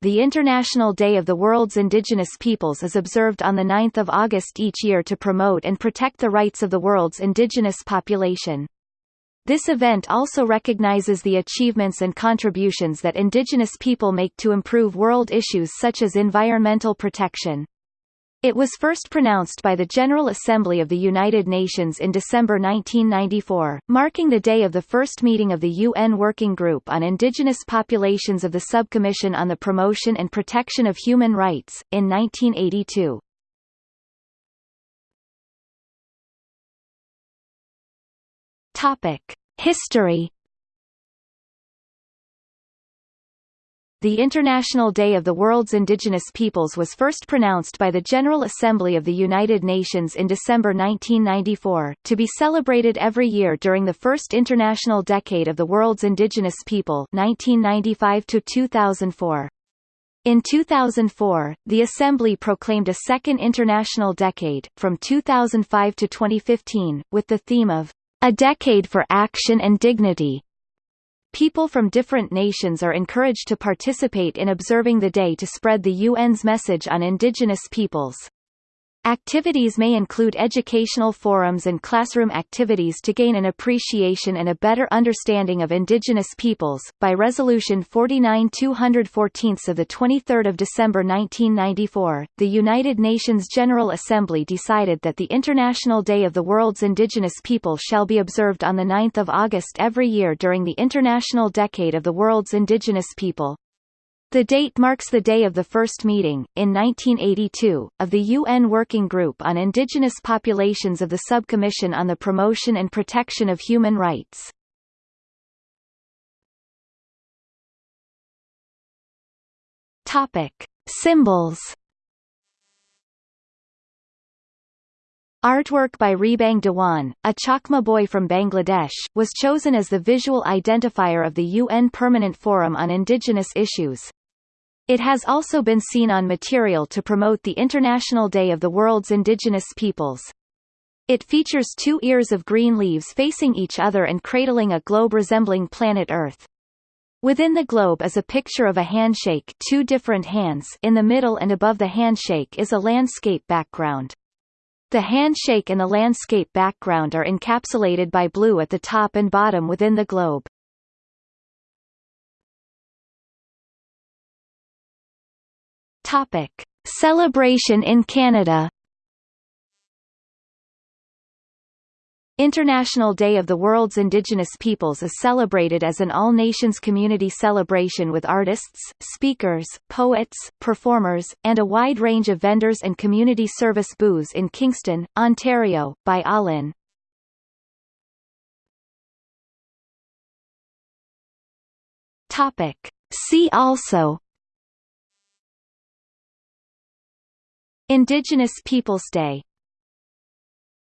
the International Day of the World's Indigenous Peoples is observed on 9 August each year to promote and protect the rights of the world's indigenous population. This event also recognizes the achievements and contributions that indigenous people make to improve world issues such as environmental protection. It was first pronounced by the General Assembly of the United Nations in December 1994, marking the day of the first meeting of the UN Working Group on Indigenous Populations of the Subcommission on the Promotion and Protection of Human Rights, in 1982. Topic. History The International Day of the World's Indigenous Peoples was first pronounced by the General Assembly of the United Nations in December 1994, to be celebrated every year during the first international decade of the world's indigenous people 1995 to 2004. In 2004, the Assembly proclaimed a second international decade, from 2005 to 2015, with the theme of A Decade for Action and Dignity, People from different nations are encouraged to participate in observing the day to spread the UN's message on indigenous peoples. Activities may include educational forums and classroom activities to gain an appreciation and a better understanding of indigenous peoples. By Resolution 49-214 of the 23rd of December 1994, the United Nations General Assembly decided that the International Day of the World's Indigenous People shall be observed on the 9th of August every year during the International Decade of the World's Indigenous People. The date marks the day of the first meeting, in 1982, of the UN Working Group on Indigenous Populations of the Subcommission on the Promotion and Protection of Human Rights. Topic. Symbols Artwork by Rebang Dewan, a Chakma boy from Bangladesh, was chosen as the visual identifier of the UN Permanent Forum on Indigenous Issues. It has also been seen on material to promote the International Day of the World's Indigenous Peoples. It features two ears of green leaves facing each other and cradling a globe resembling planet Earth. Within the globe is a picture of a handshake two different hands in the middle and above the handshake is a landscape background. The handshake and the landscape background are encapsulated by blue at the top and bottom within the globe. Topic: Celebration in Canada. International Day of the World's Indigenous Peoples is celebrated as an all-nations community celebration with artists, speakers, poets, performers, and a wide range of vendors and community service booths in Kingston, Ontario, by Alin. Topic. See also Indigenous Peoples Day